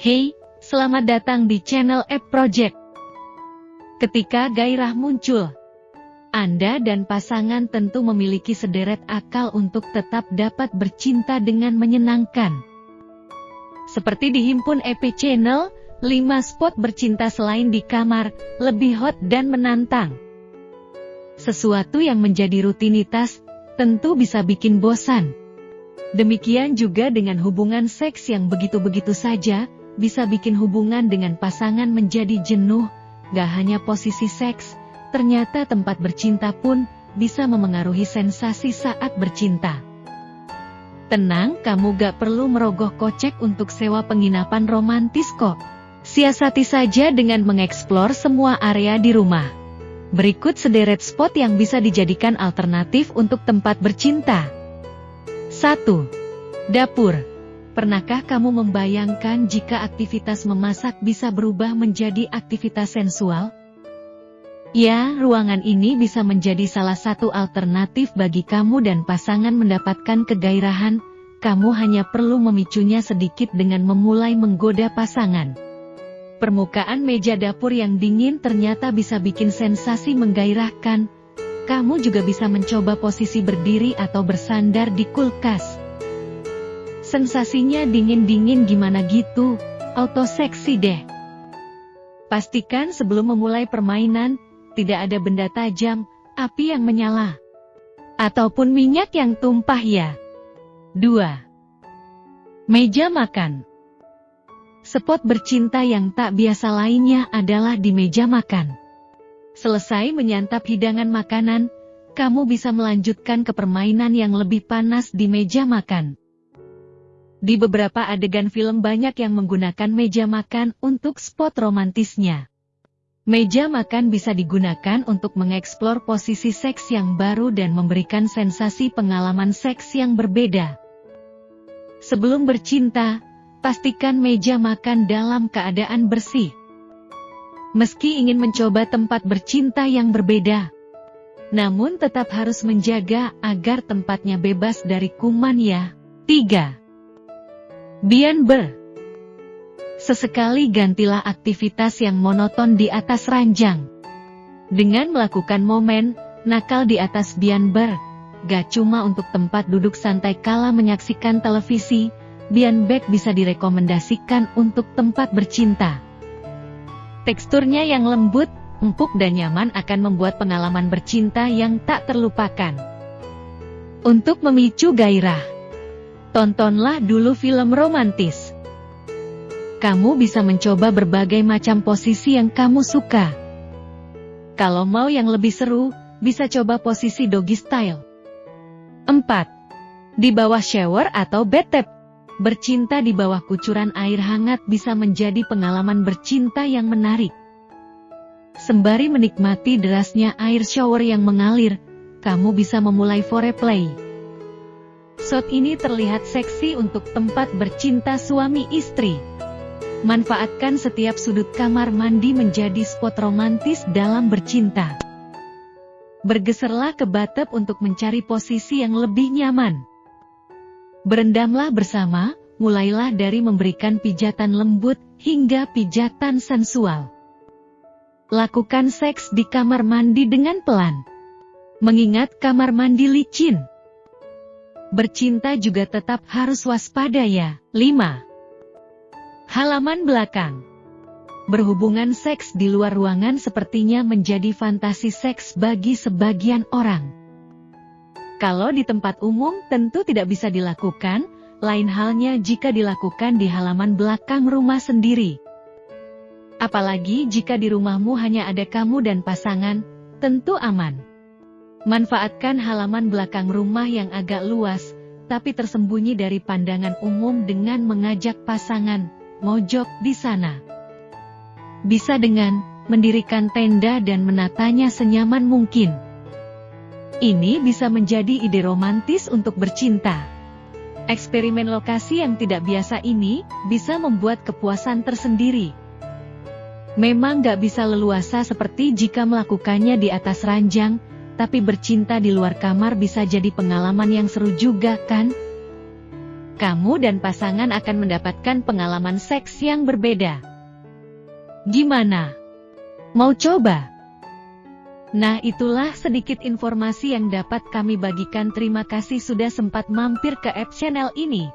Hey, selamat datang di channel App Project. Ketika gairah muncul, Anda dan pasangan tentu memiliki sederet akal untuk tetap dapat bercinta dengan menyenangkan. Seperti dihimpun EP Channel, 5 spot bercinta selain di kamar, lebih hot dan menantang. Sesuatu yang menjadi rutinitas, tentu bisa bikin bosan. Demikian juga dengan hubungan seks yang begitu-begitu saja, bisa bikin hubungan dengan pasangan menjadi jenuh, gak hanya posisi seks, ternyata tempat bercinta pun bisa memengaruhi sensasi saat bercinta. Tenang, kamu gak perlu merogoh kocek untuk sewa penginapan romantis kok. Siasati saja dengan mengeksplor semua area di rumah. Berikut sederet spot yang bisa dijadikan alternatif untuk tempat bercinta. 1. Dapur Pernahkah kamu membayangkan jika aktivitas memasak bisa berubah menjadi aktivitas sensual? Ya, ruangan ini bisa menjadi salah satu alternatif bagi kamu dan pasangan mendapatkan kegairahan, kamu hanya perlu memicunya sedikit dengan memulai menggoda pasangan. Permukaan meja dapur yang dingin ternyata bisa bikin sensasi menggairahkan, kamu juga bisa mencoba posisi berdiri atau bersandar di kulkas. Sensasinya dingin-dingin gimana gitu, auto seksi deh. Pastikan sebelum memulai permainan, tidak ada benda tajam, api yang menyala. Ataupun minyak yang tumpah ya. 2. Meja makan. Spot bercinta yang tak biasa lainnya adalah di meja makan. Selesai menyantap hidangan makanan, kamu bisa melanjutkan ke permainan yang lebih panas di meja makan. Di beberapa adegan film banyak yang menggunakan meja makan untuk spot romantisnya. Meja makan bisa digunakan untuk mengeksplor posisi seks yang baru dan memberikan sensasi pengalaman seks yang berbeda. Sebelum bercinta, pastikan meja makan dalam keadaan bersih. Meski ingin mencoba tempat bercinta yang berbeda, namun tetap harus menjaga agar tempatnya bebas dari kuman ya. 3. Bian Ber Sesekali gantilah aktivitas yang monoton di atas ranjang. Dengan melakukan momen, nakal di atas Bian Ber, gak cuma untuk tempat duduk santai kala menyaksikan televisi, Bian Bek bisa direkomendasikan untuk tempat bercinta. Teksturnya yang lembut, empuk dan nyaman akan membuat pengalaman bercinta yang tak terlupakan. Untuk memicu gairah tontonlah dulu film romantis. Kamu bisa mencoba berbagai macam posisi yang kamu suka. Kalau mau yang lebih seru, bisa coba posisi doggy style. 4. Di bawah shower atau bathtub. Bercinta di bawah kucuran air hangat bisa menjadi pengalaman bercinta yang menarik. Sembari menikmati derasnya air shower yang mengalir, kamu bisa memulai foreplay. Shot ini terlihat seksi untuk tempat bercinta suami istri. Manfaatkan setiap sudut kamar mandi menjadi spot romantis dalam bercinta. Bergeserlah ke bathtub untuk mencari posisi yang lebih nyaman. Berendamlah bersama, mulailah dari memberikan pijatan lembut hingga pijatan sensual. Lakukan seks di kamar mandi dengan pelan. Mengingat kamar mandi licin. Bercinta juga tetap harus waspada ya. 5. Halaman belakang Berhubungan seks di luar ruangan sepertinya menjadi fantasi seks bagi sebagian orang. Kalau di tempat umum tentu tidak bisa dilakukan, lain halnya jika dilakukan di halaman belakang rumah sendiri. Apalagi jika di rumahmu hanya ada kamu dan pasangan, tentu aman. Manfaatkan halaman belakang rumah yang agak luas, tapi tersembunyi dari pandangan umum dengan mengajak pasangan, mojok di sana. Bisa dengan mendirikan tenda dan menatanya senyaman mungkin. Ini bisa menjadi ide romantis untuk bercinta. Eksperimen lokasi yang tidak biasa ini bisa membuat kepuasan tersendiri. Memang gak bisa leluasa seperti jika melakukannya di atas ranjang, tapi bercinta di luar kamar bisa jadi pengalaman yang seru juga kan? kamu dan pasangan akan mendapatkan pengalaman seks yang berbeda. Gimana? Mau coba? Nah itulah sedikit informasi yang dapat kami bagikan terima kasih sudah sempat mampir ke app channel ini.